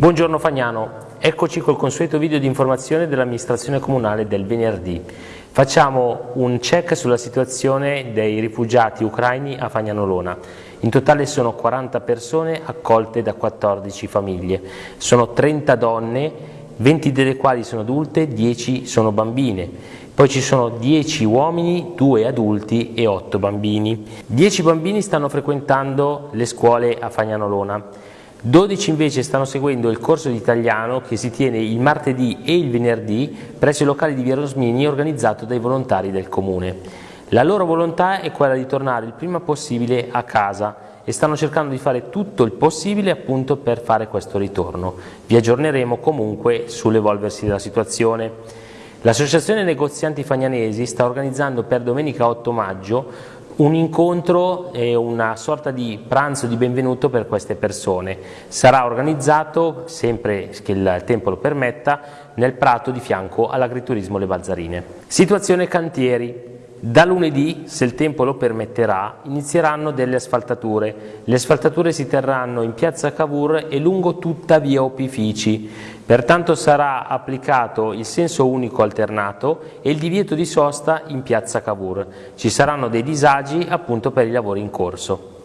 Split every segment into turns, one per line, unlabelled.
Buongiorno Fagnano, eccoci col consueto video di informazione dell'amministrazione comunale del venerdì. Facciamo un check sulla situazione dei rifugiati ucraini a Fagnanolona. In totale sono 40 persone accolte da 14 famiglie. Sono 30 donne, 20 delle quali sono adulte, 10 sono bambine. Poi ci sono 10 uomini, 2 adulti e 8 bambini. 10 bambini stanno frequentando le scuole a Fagnanolona. 12 invece stanno seguendo il corso di italiano che si tiene il martedì e il venerdì presso i locali di Via Rosmini organizzato dai volontari del comune. La loro volontà è quella di tornare il prima possibile a casa e stanno cercando di fare tutto il possibile appunto per fare questo ritorno. Vi aggiorneremo comunque sull'evolversi della situazione. L'associazione negozianti fagnanesi sta organizzando per domenica 8 maggio un incontro e una sorta di pranzo di benvenuto per queste persone. Sarà organizzato, sempre che il tempo lo permetta, nel prato di fianco all'agriturismo Le Balzarine. Situazione cantieri. Da lunedì, se il tempo lo permetterà, inizieranno delle asfaltature. Le asfaltature si terranno in piazza Cavour e lungo tutta via Opifici. Pertanto sarà applicato il senso unico alternato e il divieto di sosta in piazza Cavour. Ci saranno dei disagi appunto per i lavori in corso.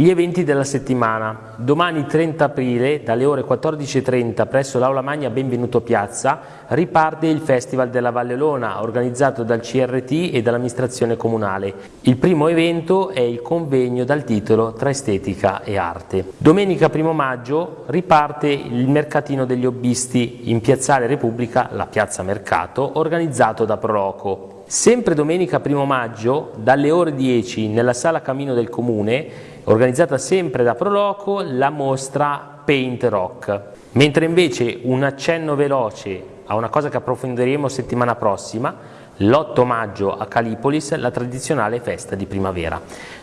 Gli eventi della settimana. Domani 30 aprile dalle ore 14.30 presso l'Aula Magna Benvenuto Piazza riparte il Festival della Valle Lona organizzato dal CRT e dall'amministrazione comunale. Il primo evento è il convegno dal titolo Tra estetica e arte. Domenica 1 maggio riparte il mercatino degli hobbisti in Piazzale Repubblica, la Piazza Mercato, organizzato da Proloco. Sempre domenica 1 maggio, dalle ore 10 nella sala Camino del Comune, organizzata sempre da Proloco, la mostra Paint Rock. Mentre invece un accenno veloce a una cosa che approfondiremo settimana prossima, l'8 maggio a Calipolis, la tradizionale festa di primavera.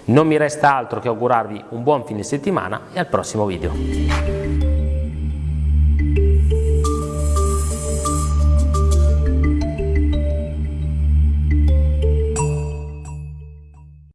Non mi resta altro che augurarvi un buon fine settimana e al prossimo video.